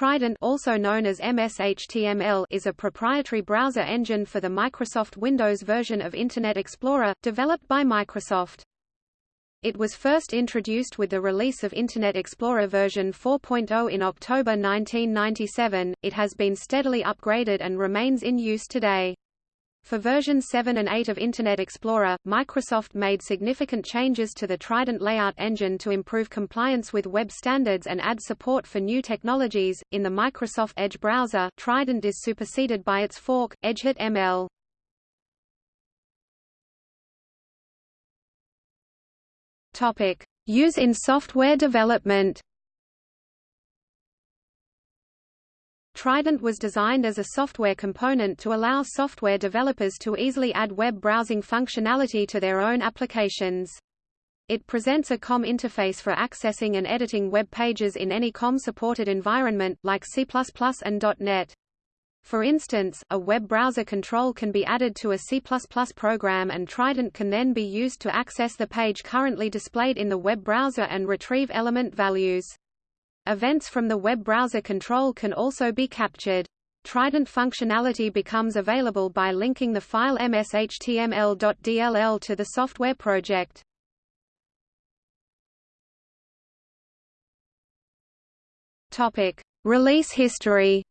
Trident also known as MS-HTML is a proprietary browser engine for the Microsoft Windows version of Internet Explorer, developed by Microsoft. It was first introduced with the release of Internet Explorer version 4.0 in October 1997. It has been steadily upgraded and remains in use today. For version 7 and 8 of Internet Explorer, Microsoft made significant changes to the Trident layout engine to improve compliance with web standards and add support for new technologies. In the Microsoft Edge browser, Trident is superseded by its fork, EdgeHTML. Topic: Use in software development. Trident was designed as a software component to allow software developers to easily add web browsing functionality to their own applications. It presents a COM interface for accessing and editing web pages in any COM-supported environment, like C++ and .NET. For instance, a web browser control can be added to a C++ program and Trident can then be used to access the page currently displayed in the web browser and retrieve element values. Events from the web browser control can also be captured. Trident functionality becomes available by linking the file mshtml.dll to the software project. Topic: Release history.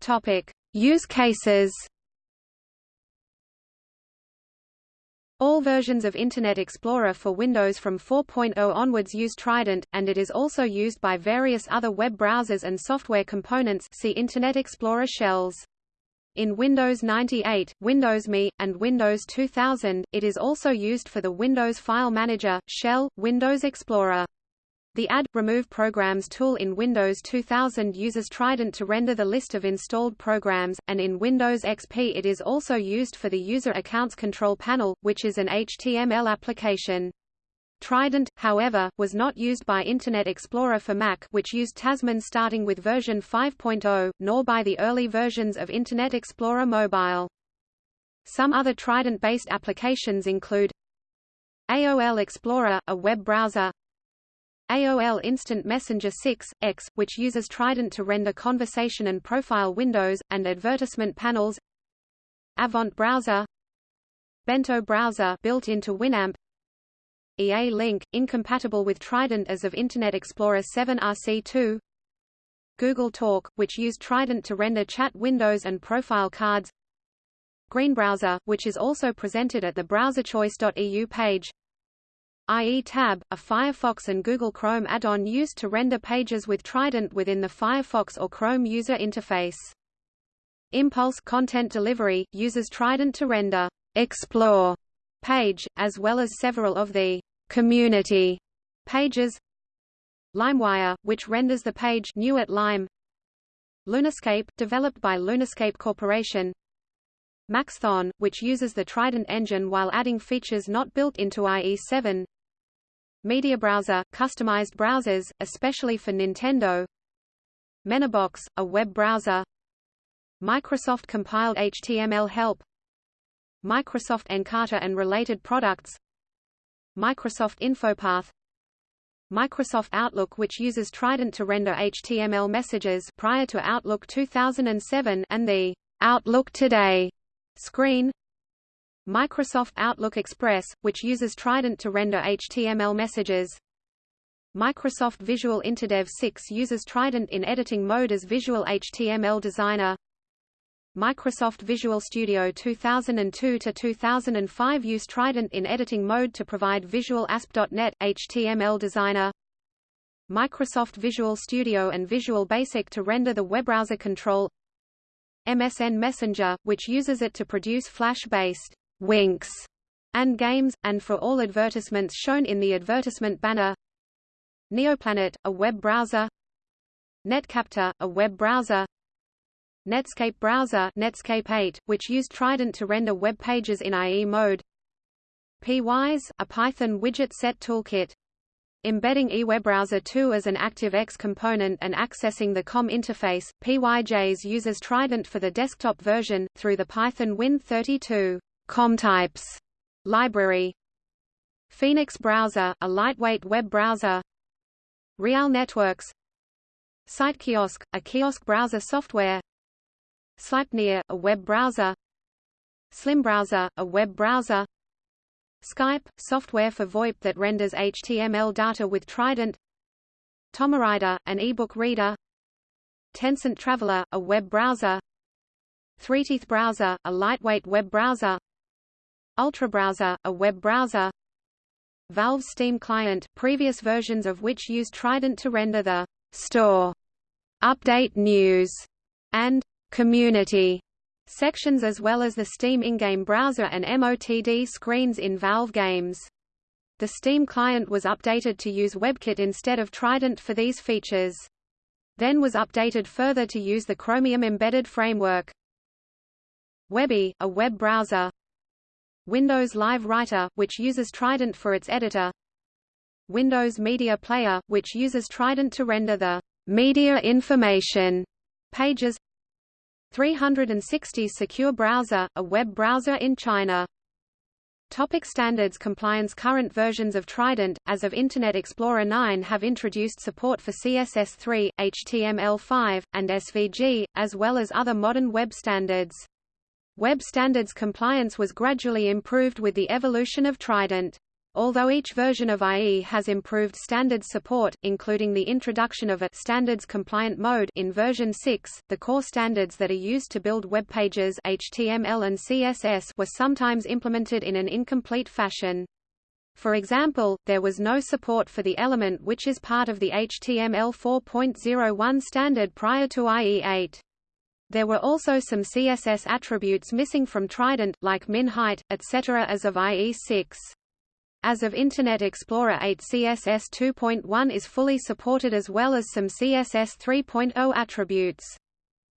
Topic: Use cases. All versions of Internet Explorer for Windows from 4.0 onwards use Trident, and it is also used by various other web browsers and software components see Internet Explorer shells. In Windows 98, Windows ME, and Windows 2000, it is also used for the Windows File Manager, Shell, Windows Explorer. The Add Remove Programs tool in Windows 2000 uses Trident to render the list of installed programs, and in Windows XP it is also used for the User Accounts Control Panel, which is an HTML application. Trident, however, was not used by Internet Explorer for Mac which used Tasman starting with version 5.0, nor by the early versions of Internet Explorer Mobile. Some other Trident-based applications include AOL Explorer, a web browser AOL Instant Messenger 6, X, which uses Trident to render conversation and profile windows, and advertisement panels. Avant Browser. Bento Browser built into Winamp. EA Link, incompatible with Trident as of Internet Explorer 7 RC2 Google Talk, which used Trident to render chat windows and profile cards. Green Browser, which is also presented at the browserchoice.eu page IE Tab, a Firefox and Google Chrome add-on used to render pages with Trident within the Firefox or Chrome user interface. Impulse Content Delivery, uses Trident to render Explore page, as well as several of the Community pages. LimeWire, which renders the page new at Lime. Lunascape, developed by Lunascape Corporation. Maxthon, which uses the Trident engine while adding features not built into IE7. Media Browser, customized browsers, especially for Nintendo. Menabox, a web browser. Microsoft compiled HTML help. Microsoft Encarta and related products. Microsoft InfoPath. Microsoft Outlook which uses Trident to render HTML messages prior to Outlook 2007 and the Outlook Today screen Microsoft Outlook Express, which uses Trident to render HTML messages. Microsoft Visual InterDev 6 uses Trident in editing mode as Visual HTML Designer. Microsoft Visual Studio 2002 to 2005 use Trident in editing mode to provide Visual ASP.NET, HTML Designer. Microsoft Visual Studio and Visual Basic to render the web browser control. MSN Messenger, which uses it to produce Flash-based winks, and games, and for all advertisements shown in the advertisement banner. Neoplanet, a web browser. Netcaptor, a web browser. Netscape browser Netscape 8, which used Trident to render web pages in IE mode. PYJs, a Python widget set toolkit. Embedding IWebBrowser 2 as an ActiveX component and accessing the COM interface, PYJs uses Trident for the desktop version, through the Python Win32 COM types library. Phoenix Browser, a lightweight web browser Real Networks SiteKiosk, a kiosk browser software Sleipnir, a web browser Slim Browser, a web browser Skype, software for VoIP that renders HTML data with Trident TomeRaider, an e-book reader Tencent Traveler, a web browser Threeteeth Browser, a lightweight web browser Ultrabrowser, a web browser Valve Steam Client, previous versions of which used Trident to render the store, update news, and community sections as well as the Steam in-game browser and MOTD screens in Valve games. The Steam client was updated to use WebKit instead of Trident for these features. Then was updated further to use the Chromium embedded framework. Webby, a web browser. Windows Live Writer, which uses Trident for its editor. Windows Media Player, which uses Trident to render the media information pages 360 Secure Browser, a web browser in China. Topic standards compliance Current versions of Trident, as of Internet Explorer 9 have introduced support for CSS3, HTML5, and SVG, as well as other modern web standards. Web standards compliance was gradually improved with the evolution of Trident. Although each version of IE has improved standards support, including the introduction of a standards-compliant mode in version 6, the core standards that are used to build web pages HTML and CSS were sometimes implemented in an incomplete fashion. For example, there was no support for the element which is part of the HTML 4.01 standard prior to IE8. There were also some CSS attributes missing from Trident, like min height, etc. as of IE6. As of Internet Explorer 8 CSS 2.1 is fully supported as well as some CSS 3.0 attributes.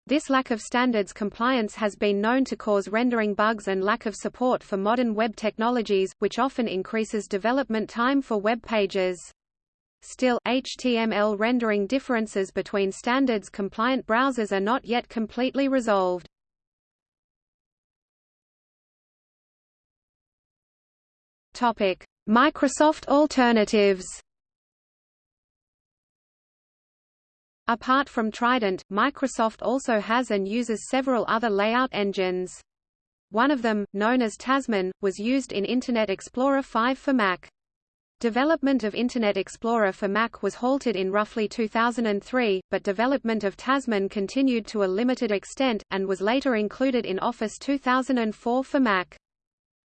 This lack of standards compliance has been known to cause rendering bugs and lack of support for modern web technologies, which often increases development time for web pages. Still, HTML rendering differences between standards-compliant browsers are not yet completely resolved. Topic: Microsoft alternatives Apart from Trident, Microsoft also has and uses several other layout engines. One of them, known as Tasman, was used in Internet Explorer 5 for Mac. Development of Internet Explorer for Mac was halted in roughly 2003, but development of Tasman continued to a limited extent, and was later included in Office 2004 for Mac.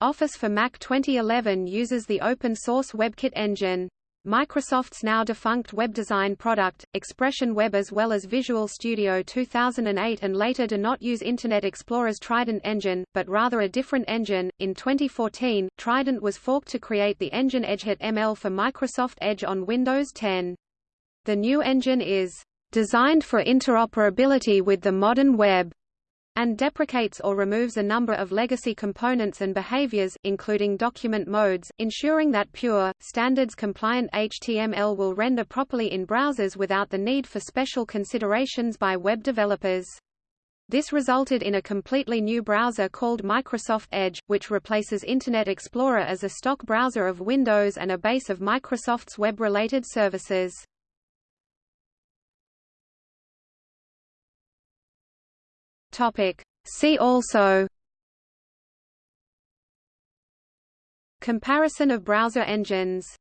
Office for Mac 2011 uses the open-source WebKit engine. Microsoft's now defunct web design product, Expression Web as well as Visual Studio 2008 and later do not use Internet Explorer's Trident engine, but rather a different engine. In 2014, Trident was forked to create the engine EdgeHTML for Microsoft Edge on Windows 10. The new engine is designed for interoperability with the modern web and deprecates or removes a number of legacy components and behaviors, including document modes, ensuring that pure, standards-compliant HTML will render properly in browsers without the need for special considerations by web developers. This resulted in a completely new browser called Microsoft Edge, which replaces Internet Explorer as a stock browser of Windows and a base of Microsoft's web-related services. Topic. See also Comparison of browser engines